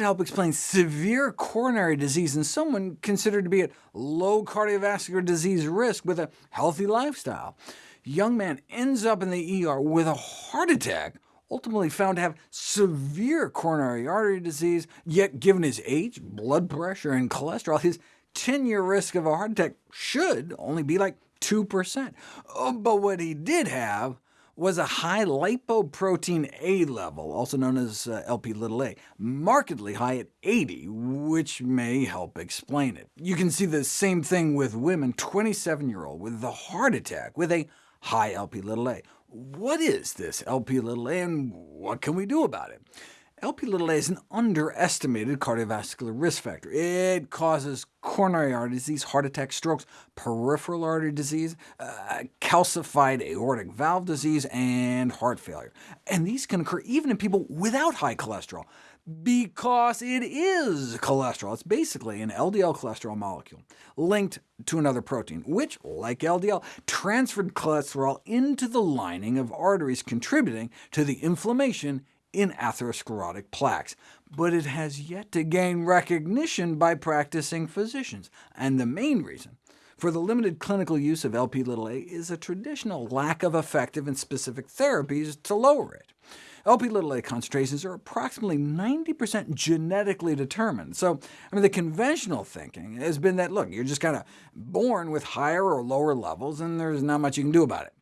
help explain severe coronary disease in someone considered to be at low cardiovascular disease risk with a healthy lifestyle. Young man ends up in the ER with a heart attack, ultimately found to have severe coronary artery disease, yet given his age, blood pressure, and cholesterol, his 10-year risk of a heart attack should only be like 2%. But what he did have was a high lipoprotein A level, also known as uh, LP-little-a, markedly high at 80, which may help explain it. You can see the same thing with women, 27-year-old with a heart attack with a high LP-little-a. What is this LP-little-a, and what can we do about it? LP-little-a is an underestimated cardiovascular risk factor. It causes coronary artery disease, heart attack, strokes, peripheral artery disease, uh, calcified aortic valve disease, and heart failure. And these can occur even in people without high cholesterol, because it is cholesterol. It's basically an LDL cholesterol molecule linked to another protein, which, like LDL, transferred cholesterol into the lining of arteries, contributing to the inflammation in atherosclerotic plaques, but it has yet to gain recognition by practicing physicians, and the main reason for the limited clinical use of LP-little-a is a traditional lack of effective and specific therapies to lower it. LP-little-a concentrations are approximately 90% genetically determined. So I mean, the conventional thinking has been that, look, you're just kind of born with higher or lower levels, and there's not much you can do about it.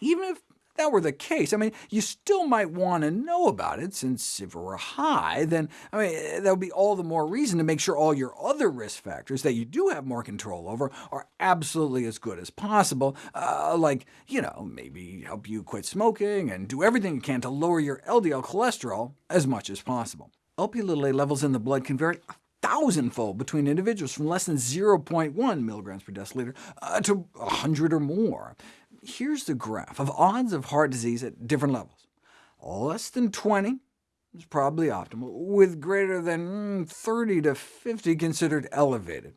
Even if that were the case, I mean, you still might want to know about it, since if it were high, then I mean, that would be all the more reason to make sure all your other risk factors that you do have more control over are absolutely as good as possible, uh, like, you know, maybe help you quit smoking and do everything you can to lower your LDL cholesterol as much as possible. LP-little-a levels in the blood can vary a thousandfold between individuals, from less than 0.1 milligrams per deciliter uh, to 100 or more here's the graph of odds of heart disease at different levels. Less than 20 is probably optimal, with greater than mm, 30 to 50 considered elevated.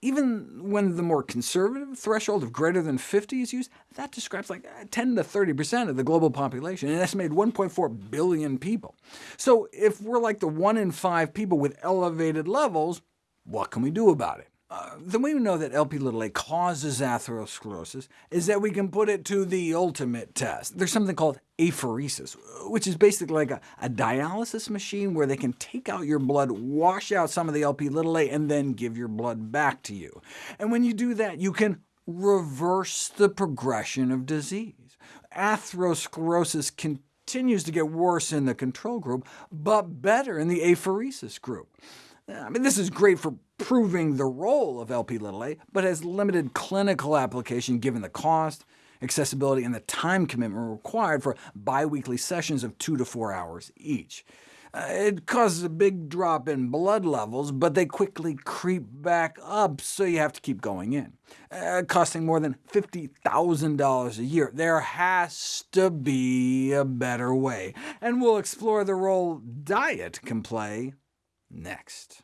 Even when the more conservative threshold of greater than 50 is used, that describes like uh, 10 to 30% of the global population, an estimated 1.4 billion people. So if we're like the 1 in 5 people with elevated levels, what can we do about it? Uh, the way we know that LP-little-a causes atherosclerosis is that we can put it to the ultimate test. There's something called apheresis, which is basically like a, a dialysis machine where they can take out your blood, wash out some of the LP-little-a, and then give your blood back to you. And when you do that, you can reverse the progression of disease. Atherosclerosis continues to get worse in the control group, but better in the apheresis group. I mean, this is great for proving the role of LP-little-a, but has limited clinical application given the cost, accessibility, and the time commitment required for biweekly sessions of two to four hours each. Uh, it causes a big drop in blood levels, but they quickly creep back up, so you have to keep going in, uh, costing more than $50,000 a year. There has to be a better way, and we'll explore the role diet can play next.